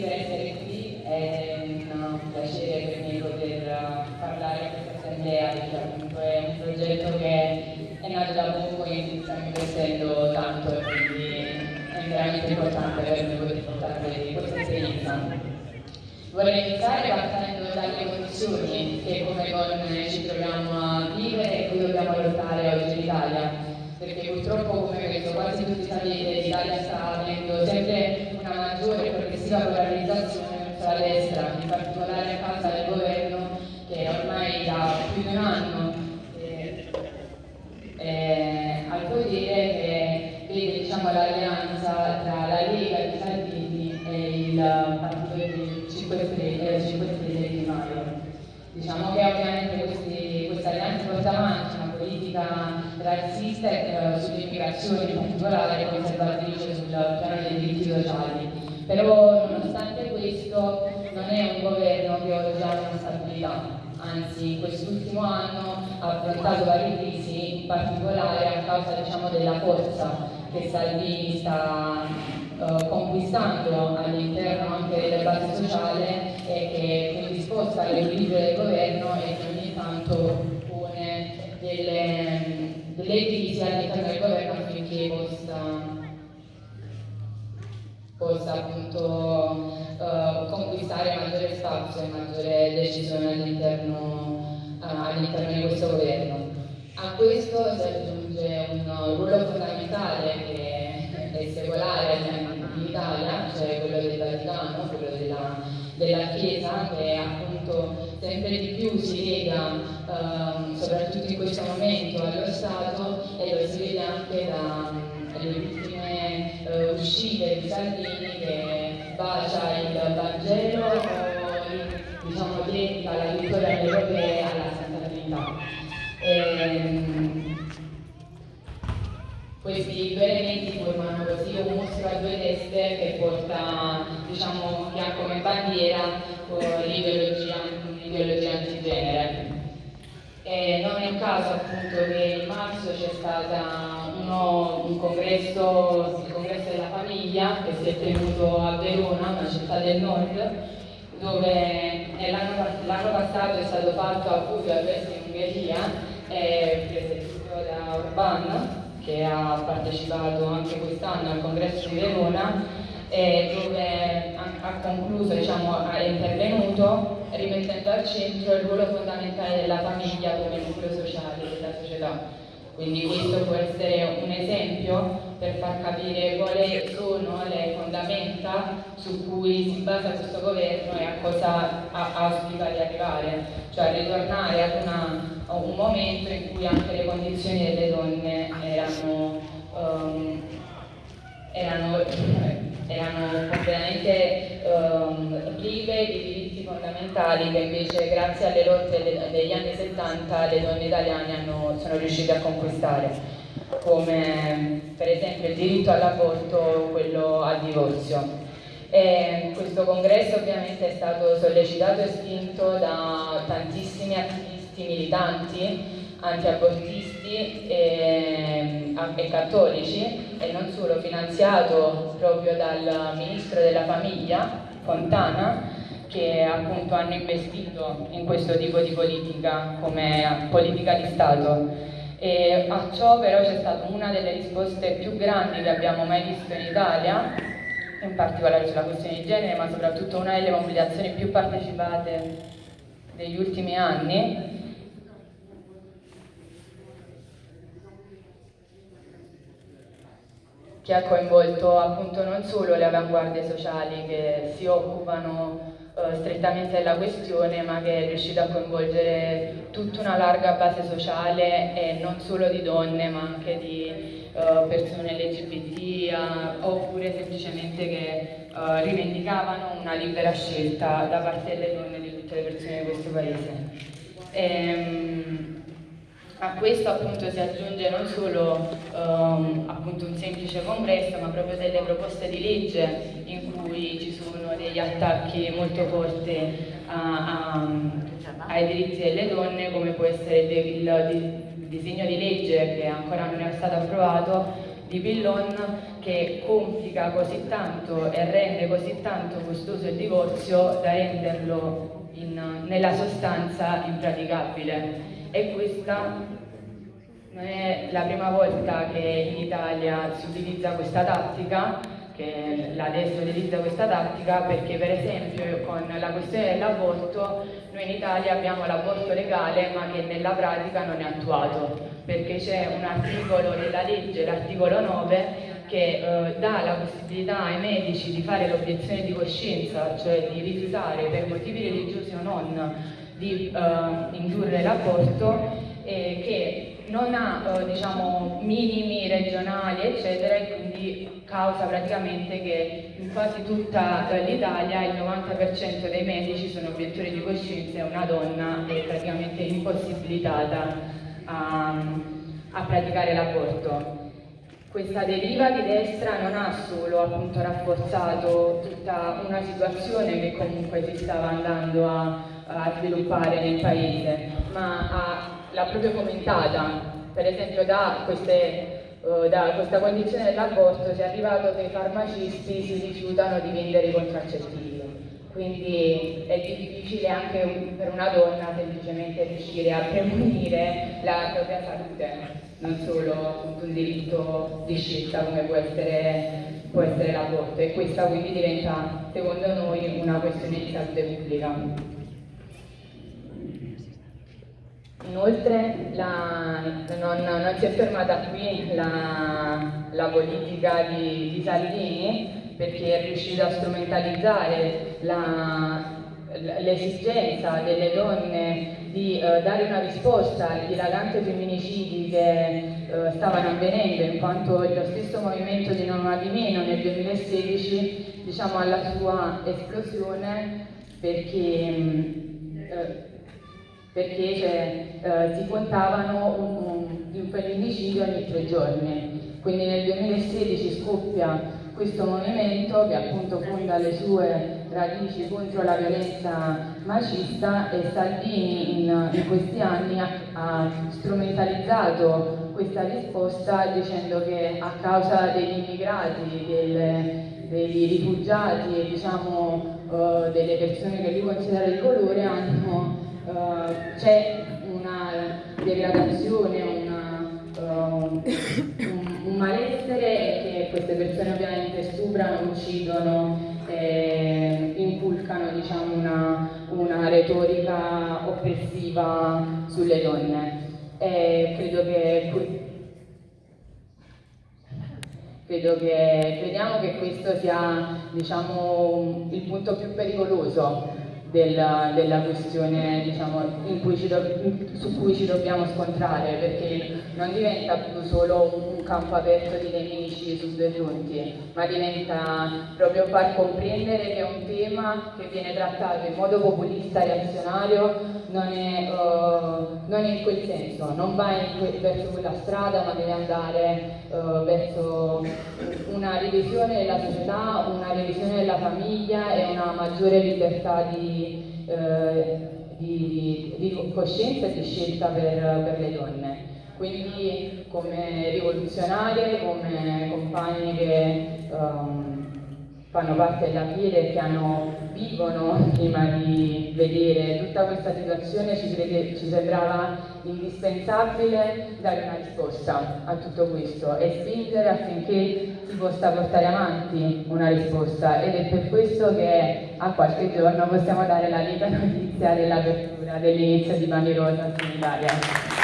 per essere qui, è un piacere per me poter parlare a questa assemblea perché appunto è un progetto che è nato da poco e stiamo investendo tanto e quindi è veramente importante per me poter portare questa esperienza. Vorrei iniziare partendo dalle condizioni che come donne ci troviamo a vivere e cui dobbiamo lottare oggi in Italia, perché purtroppo come questo quasi tutti sapete l'Italia sta avendo sempre una maggiore e progressiva polarizzazione la destra, in particolare a causa del governo che ormai da più di un anno eh, è al potere che vede diciamo, l'alleanza tra la Lega di Salvini e il Partito del 5 Stelle, 5 Stelle di Maio. Diciamo che ovviamente questi, questa alleanza porta avanti una razzista eh, sull'immigrazione in particolare e conservatrice sul piano dei diritti sociali. Però nonostante questo non è un governo che ha una stabilità, anzi quest'ultimo anno ha affrontato varie crisi, in particolare a causa diciamo, della forza che Salvini sta uh, conquistando all'interno anche delle basi sociali e che quindi sposta l'equilibrio del governo e che ogni tanto pone delle, delle all'interno del governo affinché possa possa appunto uh, conquistare maggiore spazio e maggiore decisione all'interno, uh, all'interno di questo governo. A questo si aggiunge un ruolo fondamentale che è secolare in Italia, cioè quello del Vaticano, quello della, della Chiesa, che appunto sempre di più si lega, um, soprattutto in questo momento, allo Stato e lo si vede anche dalle ultime uh, uscite di Salvini che bacia il Vangelo o diciamo dedica la vittoria europea alla Santa Trinità. Ehm, questi due elementi formano così un mostro a due teste che porta, diciamo, che ha come bandiera l'ideologia, antigenere. E non è un caso appunto che in marzo c'è stato un congresso, il congresso della famiglia che si è tenuto a Verona, una città del nord, dove l'anno, passato è stato fatto a Budapest in Ungheria è presieduto da Urban, che ha partecipato anche quest'anno al congresso di Verona, dove ha concluso, diciamo, è intervenuto rimettendo al centro il ruolo fondamentale della famiglia come nucleo sociale della società. Quindi questo può essere un esempio per far capire quali sono le fondamenta su cui si basa questo governo e a cosa auspica di arrivare, cioè ritornare ad una, a un momento in cui anche le condizioni delle donne erano, um, erano, erano completamente um, prive di diritti fondamentali che invece grazie alle lotte degli anni 70 le donne italiane hanno, sono riuscite a conquistare come per esempio il diritto all'aborto o quello al divorzio. E questo congresso ovviamente è stato sollecitato e spinto da tantissimi attivisti militanti antiabortisti e, e, cattolici e non solo, finanziato proprio dal ministro della famiglia, Fontana, che appunto hanno investito in questo tipo di politica come politica di Stato. E a ciò però c'è stata una delle risposte più grandi che abbiamo mai visto in Italia, in particolare sulla questione di genere, ma soprattutto una delle mobilitazioni più partecipate degli ultimi anni, che ha coinvolto appunto non solo le avanguardie sociali che si occupano eh, strettamente della questione ma che è riuscito a coinvolgere tutta una larga base sociale e non solo di donne ma anche di uh, persone LGBT uh, oppure semplicemente che uh, rivendicavano una libera scelta da parte delle donne e di tutte le persone di questo paese. E, um, a questo appunto si aggiunge non solo um, un semplice congresso, ma proprio delle proposte di legge in cui ci sono degli attacchi molto forti a, a, ai diritti delle donne, come può essere il, il, il disegno di legge che ancora non è stato approvato di Pillon che complica così tanto e rende così tanto costoso il divorzio da renderlo in, nella sostanza impraticabile. E questa non è la prima volta che in Italia si utilizza questa tattica, che la destra utilizza questa tattica perché per esempio con la questione dell'aborto noi in Italia abbiamo l'aborto legale ma che nella pratica non è attuato perché c'è un articolo della legge, l'articolo 9 che eh, dà la possibilità ai medici di fare l'obiezione di coscienza, cioè di rifiutare per motivi religiosi o non di eh, indurre l'aborto, eh, che non ha eh, diciamo, minimi regionali eccetera e quindi causa praticamente che in quasi tutta eh, l'Italia il 90% dei medici sono obiettori di coscienza e una donna è praticamente impossibilitata a, a praticare l'aborto. Questa deriva di destra non ha solo appunto, rafforzato tutta una situazione che comunque si stava andando a, a sviluppare nel paese, ma l'ha proprio commentata. Per esempio da, queste, uh, da questa condizione dell'aborto si è arrivato che i farmacisti si rifiutano di vendere i contraccettivi. Quindi è difficile anche per una donna semplicemente riuscire a premunire la propria salute non solo un diritto di scelta come può essere, può essere l'aborto e questa quindi diventa secondo noi una questione di salute pubblica. Inoltre la, non, non, si è fermata qui la, la politica di, di, Salvini perché è riuscita a strumentalizzare l'esigenza delle donne di eh, dare una risposta ai dilaganti femminicidi che eh, stavano avvenendo, in quanto lo stesso movimento di Non Una di Meno nel 2016 diciamo, alla sua esplosione perché, mm, eh, perché cioè, eh, si contavano un, un, un femminicidio ogni tre giorni. Quindi nel 2016 scoppia questo movimento che appunto fonda le sue radici contro la violenza macista e Salvini in, in questi anni ha, ha, strumentalizzato questa risposta dicendo che a causa degli immigrati, del, dei rifugiati e diciamo, uh, delle persone che lui considera di colore uh, c'è una degradazione, una, uh, un, un malessere che queste persone ovviamente stuprano, uccidono eh, inculcano diciamo, una, una, retorica oppressiva sulle donne. E credo che, credo che crediamo che questo sia diciamo, il punto più pericoloso della, della questione diciamo, cui do, su cui ci dobbiamo scontrare perché non diventa più solo un campo aperto di nemici su due fronti ma diventa proprio far comprendere che è un tema che viene trattato in modo populista e reazionario non è, uh, non è in quel senso, non va que verso quella strada ma deve andare uh, verso una revisione della società, una revisione della famiglia e una maggiore libertà di eh, di, di, coscienza e di scelta per, per, le donne. Quindi come rivoluzionarie, come compagne che um, fanno parte della FIRE e che hanno, vivono prima di vedere tutta questa situazione ci, crede, ci sembrava indispensabile dare una risposta a tutto questo e spingere affinché si possa portare avanti una risposta ed è per questo che a qualche giorno possiamo dare la lieta notizia dell'apertura dell'inizio di Bani Rosa in Italia.